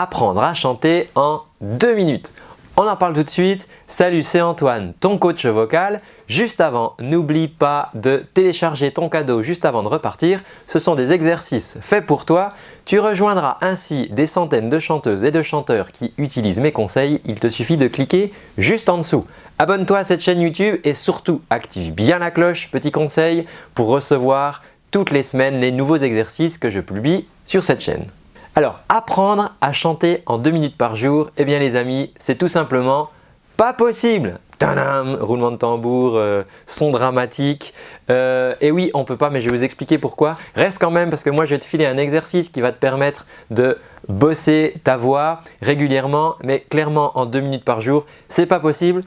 apprendre à chanter en deux minutes. On en parle tout de suite. Salut, c'est Antoine, ton coach vocal. Juste avant, n'oublie pas de télécharger ton cadeau juste avant de repartir. Ce sont des exercices faits pour toi. Tu rejoindras ainsi des centaines de chanteuses et de chanteurs qui utilisent mes conseils. Il te suffit de cliquer juste en dessous. Abonne-toi à cette chaîne YouTube et surtout active bien la cloche, petit conseil, pour recevoir toutes les semaines les nouveaux exercices que je publie sur cette chaîne. Alors, apprendre à chanter en deux minutes par jour, eh bien les amis, c'est tout simplement pas possible Tadam Roulement de tambour, euh, son dramatique. Euh, et oui, on peut pas, mais je vais vous expliquer pourquoi. Reste quand même parce que moi, je vais te filer un exercice qui va te permettre de bosser ta voix régulièrement, mais clairement en deux minutes par jour, c'est pas possible.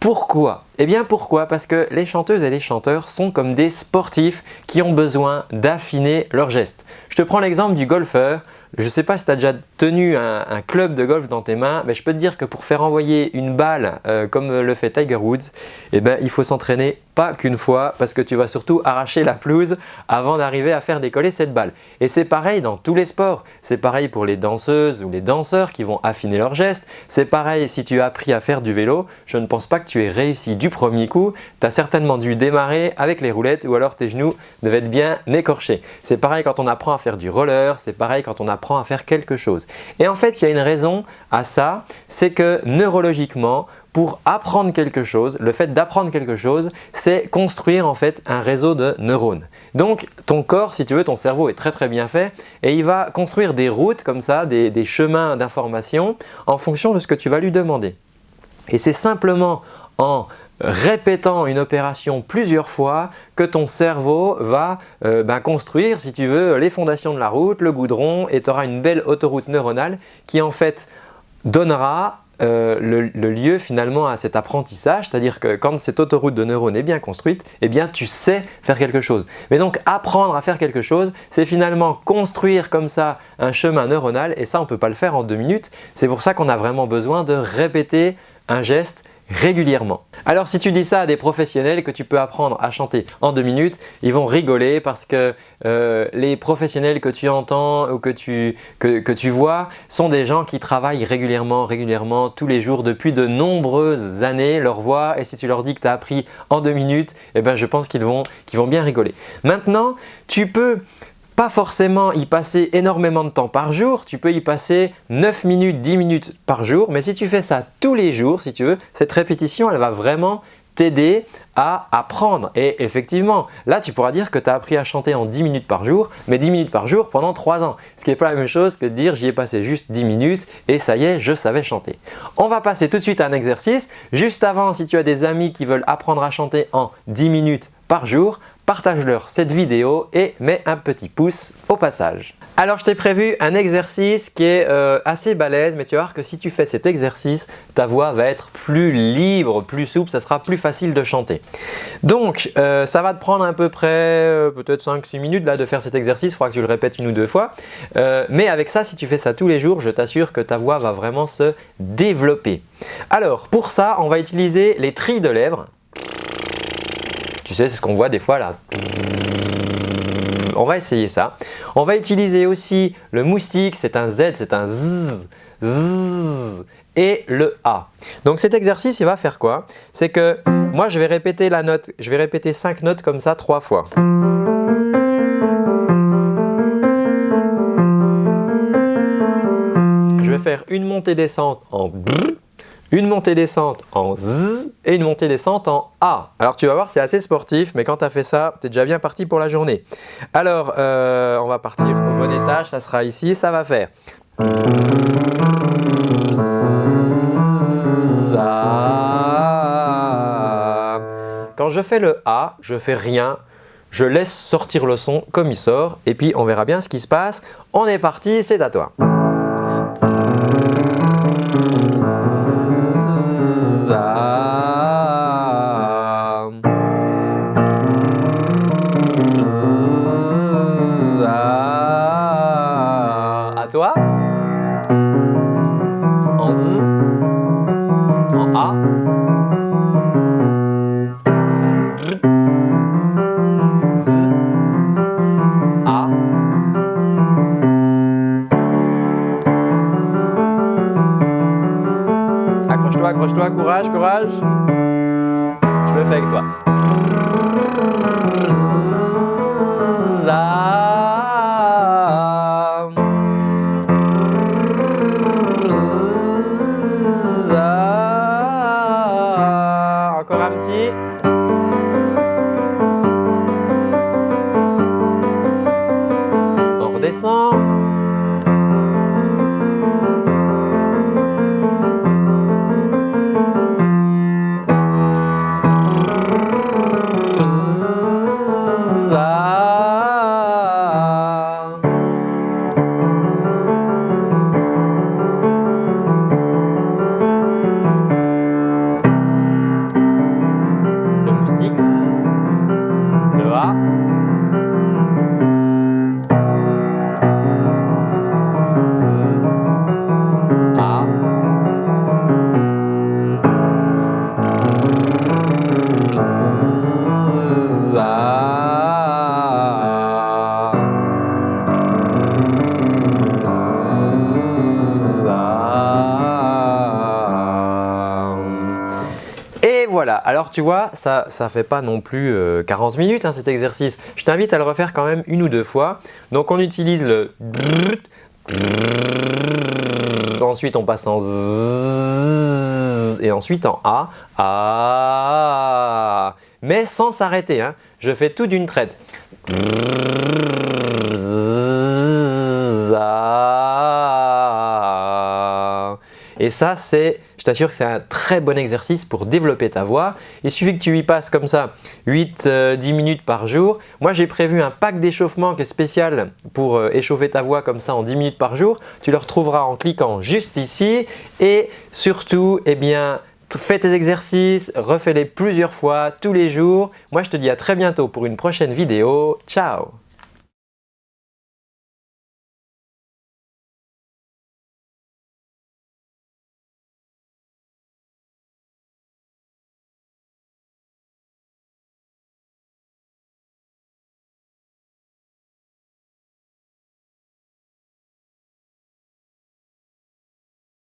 Pourquoi? Eh bien pourquoi? Parce que les chanteuses et les chanteurs sont comme des sportifs qui ont besoin d'affiner leurs gestes. Je te prends l'exemple du golfeur. Je ne sais pas si tu as déjà tenu un, club de golf dans tes mains, mais je peux te dire que pour faire envoyer une balle euh, comme le fait Tiger Woods, eh ben, il faut s'entraîner pas qu'une fois parce que tu vas surtout arracher la pelouse avant d'arriver à faire décoller cette balle. Et c'est pareil dans tous les sports. C'est pareil pour les danseuses ou les danseurs qui vont affiner leurs gestes. C'est pareil si tu as appris à faire du vélo. Je ne pense pas que tu aies réussi du premier coup. Tu as certainement dû démarrer avec les roulettes ou alors tes genoux devaient être bien écorchés. C'est pareil quand on apprend à faire du roller. C'est pareil quand on apprend à faire quelque chose. Et en fait, il y a une raison à ça, c'est que neurologiquement, pour apprendre quelque chose, le fait d'apprendre quelque chose, c'est construire en fait un réseau de neurones. Donc ton corps, si tu veux, ton cerveau est très très bien fait et il va construire des routes comme ça, des, des chemins d'information en fonction de ce que tu vas lui demander. Et c'est simplement en répétant une opération plusieurs fois que ton cerveau va euh, ben, construire, si tu veux, les fondations de la route, le goudron et tu auras une belle autoroute neuronale qui en fait donnera euh, le, lieu finalement à cet apprentissage, c'est-à-dire que quand cette autoroute de neurones est bien construite, eh bien tu sais faire quelque chose. Mais donc apprendre à faire quelque chose, c'est finalement construire comme ça un chemin neuronal et ça on ne peut pas le faire en deux minutes. C'est pour ça qu'on a vraiment besoin de répéter un geste régulièrement. Alors si tu dis ça à des professionnels que tu peux apprendre à chanter en deux minutes, ils vont rigoler parce que euh, les professionnels que tu entends ou que tu, vois sont des gens qui travaillent régulièrement, régulièrement, tous les jours depuis de nombreuses années leur voix et si tu leur dis que tu as appris en deux minutes, eh ben, je pense qu'ils vont bien rigoler. Maintenant, tu peux pas forcément y passer énormément de temps par jour, tu peux y passer 9 minutes, 10 minutes par jour, mais si tu fais ça tous les jours, si tu veux, cette répétition, elle va vraiment t'aider à apprendre. Et effectivement, là, tu pourras dire que tu as appris à chanter en 10 minutes par jour, mais 10 minutes par jour pendant 3 ans. Ce qui n'est pas la même chose que de dire j'y ai passé juste 10 minutes et ça y est, je savais chanter. On va passer tout de suite à un exercice. Juste avant, si tu as des amis qui veulent apprendre à chanter en 10 minutes par jour, partage-leur cette vidéo et mets un petit pouce au passage. Alors je t'ai prévu un exercice qui est euh, assez balèze mais tu vas voir que si tu fais cet exercice, ta voix va être plus libre, plus souple, ça sera plus facile de chanter. Donc euh, ça va te prendre à peu près euh, peut-être 5-6 minutes là, de faire cet exercice, il faudra que tu le répètes une ou deux fois. mais avec ça, si tu fais ça tous les jours, je t'assure que ta voix va vraiment se développer. Alors pour ça, on va utiliser les trilles de lèvres. Tu sais, c'est ce qu'on voit des fois là. On va essayer ça. On va utiliser aussi le moustique, c'est un Z, c'est un Z, Z et le A. Donc cet exercice, il va faire quoi? C'est que moi, je vais répéter la note, je vais répéter 5 notes comme ça trois fois. Je vais faire une montée-descente en une montée-descente en Z et une montée-descente en A. Alors tu vas voir, c'est assez sportif, mais quand tu as fait ça, tu es déjà bien parti pour la journée. Alors, euh, on va partir au bon étage, ça sera ici, ça va faire. Quand je fais le A, je fais rien, je laisse sortir le son comme il sort et puis on verra bien ce qui se passe. On est parti, c'est à toi. toi. En Z, en A, A, accroche-toi, accroche-toi, courage, courage, je le fais avec toi. On alors tu vois, ça ne fait pas non plus 40 euh, minutes hein, cet exercice. Je t'invite à le refaire quand même une ou deux fois. Donc on utilise le ensuite on passe en et ensuite en A, A, mais sans s'arrêter. Hein. Je fais tout d'une traite. Et ça, c'est, je t'assure que c'est un très bon exercice pour développer ta voix. Il suffit que tu y passes comme ça 8-10 euh, minutes par jour. Moi, j'ai prévu un pack d'échauffement qui est spécial pour euh, échauffer ta voix comme ça en 10 minutes par jour. Tu le retrouveras en cliquant juste ici. Et surtout, eh bien, fais tes exercices, refais-les plusieurs fois tous les jours. Moi, je te dis à très bientôt pour une prochaine vidéo. Ciao